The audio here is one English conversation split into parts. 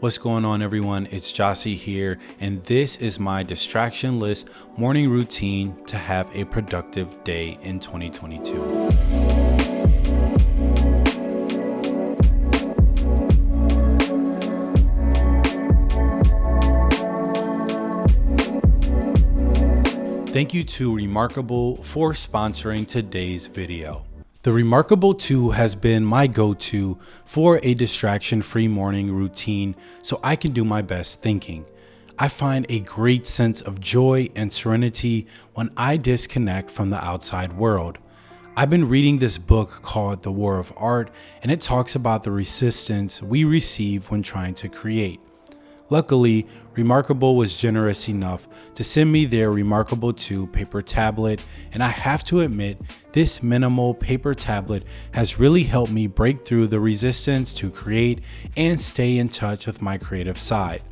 What's going on everyone? It's Jossie here and this is my distraction list morning routine to have a productive day in 2022. Thank you to Remarkable for sponsoring today's video. The Remarkable 2 has been my go-to for a distraction-free morning routine so I can do my best thinking. I find a great sense of joy and serenity when I disconnect from the outside world. I've been reading this book called The War of Art and it talks about the resistance we receive when trying to create. Luckily, Remarkable was generous enough to send me their Remarkable 2 paper tablet, and I have to admit, this minimal paper tablet has really helped me break through the resistance to create and stay in touch with my creative side.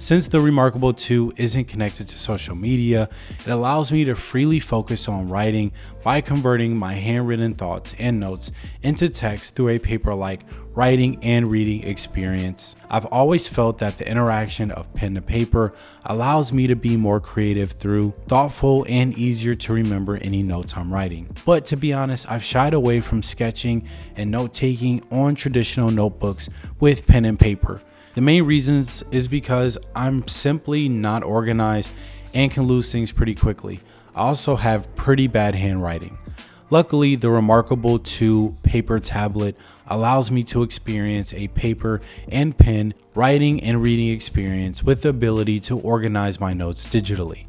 Since the Remarkable 2 isn't connected to social media, it allows me to freely focus on writing by converting my handwritten thoughts and notes into text through a paper-like writing and reading experience. I've always felt that the interaction of pen to paper allows me to be more creative through thoughtful and easier to remember any notes I'm writing. But to be honest, I've shied away from sketching and note taking on traditional notebooks with pen and paper. The main reasons is because I'm simply not organized and can lose things pretty quickly. I also have pretty bad handwriting. Luckily, the Remarkable 2 paper tablet allows me to experience a paper and pen writing and reading experience with the ability to organize my notes digitally.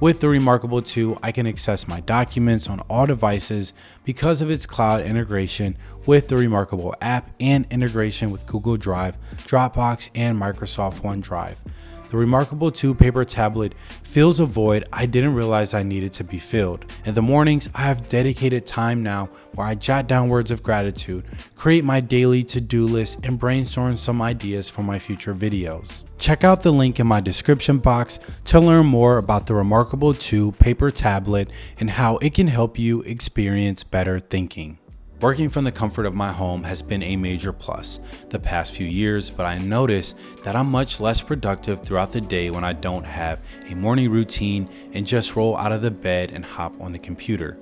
With the Remarkable 2, I can access my documents on all devices because of its cloud integration with the Remarkable app and integration with Google Drive, Dropbox, and Microsoft OneDrive. The Remarkable 2 paper tablet fills a void I didn't realize I needed to be filled. In the mornings, I have dedicated time now where I jot down words of gratitude, create my daily to-do list, and brainstorm some ideas for my future videos. Check out the link in my description box to learn more about the Remarkable 2 paper tablet and how it can help you experience better thinking. Working from the comfort of my home has been a major plus the past few years, but I notice that I'm much less productive throughout the day when I don't have a morning routine and just roll out of the bed and hop on the computer.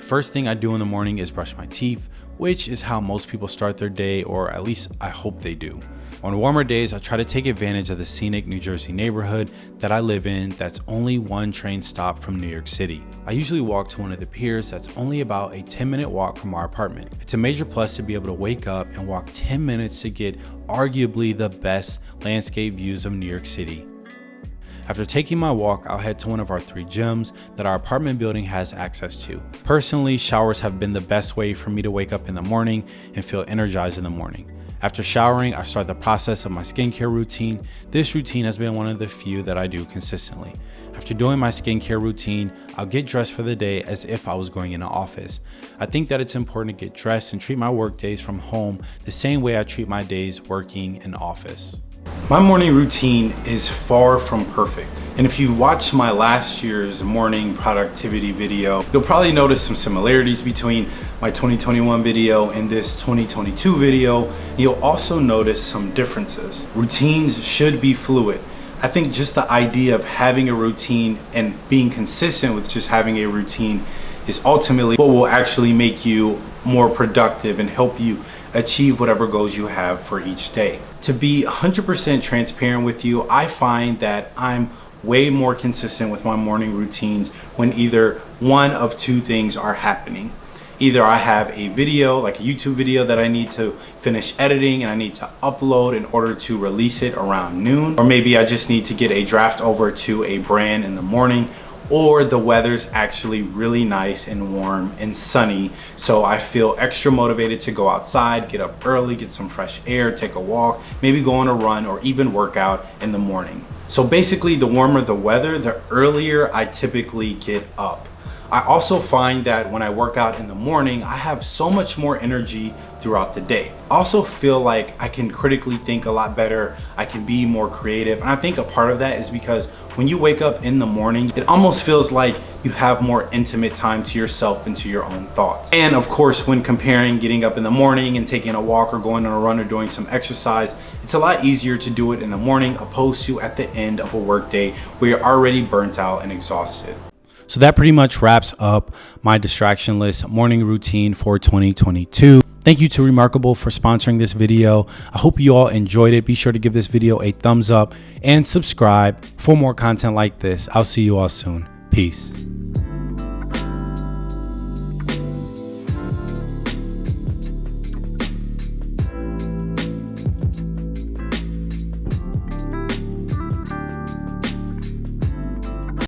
First thing I do in the morning is brush my teeth, which is how most people start their day, or at least I hope they do. On warmer days, I try to take advantage of the scenic New Jersey neighborhood that I live in that's only one train stop from New York City. I usually walk to one of the piers that's only about a 10 minute walk from our apartment. It's a major plus to be able to wake up and walk 10 minutes to get arguably the best landscape views of New York City. After taking my walk, I'll head to one of our three gyms that our apartment building has access to. Personally, showers have been the best way for me to wake up in the morning and feel energized in the morning. After showering, I start the process of my skincare routine. This routine has been one of the few that I do consistently. After doing my skincare routine, I'll get dressed for the day as if I was going in an office. I think that it's important to get dressed and treat my work days from home the same way I treat my days working in office. My morning routine is far from perfect. And if you watched my last year's morning productivity video, you'll probably notice some similarities between my 2021 video and this 2022 video. You'll also notice some differences. Routines should be fluid. I think just the idea of having a routine and being consistent with just having a routine is ultimately what will actually make you more productive and help you achieve whatever goals you have for each day. To be 100% transparent with you, I find that I'm way more consistent with my morning routines when either one of two things are happening. Either I have a video, like a YouTube video that I need to finish editing and I need to upload in order to release it around noon, or maybe I just need to get a draft over to a brand in the morning or the weather's actually really nice and warm and sunny. So I feel extra motivated to go outside get up early get some fresh air take a walk maybe go on a run or even work out in the morning. So basically the warmer the weather the earlier I typically get up I also find that when I work out in the morning, I have so much more energy throughout the day. I also feel like I can critically think a lot better. I can be more creative. And I think a part of that is because when you wake up in the morning, it almost feels like you have more intimate time to yourself and to your own thoughts. And of course, when comparing getting up in the morning and taking a walk or going on a run or doing some exercise, it's a lot easier to do it in the morning opposed to at the end of a workday where you're already burnt out and exhausted. So that pretty much wraps up my distraction list morning routine for 2022. Thank you to Remarkable for sponsoring this video. I hope you all enjoyed it. Be sure to give this video a thumbs up and subscribe for more content like this. I'll see you all soon. Peace.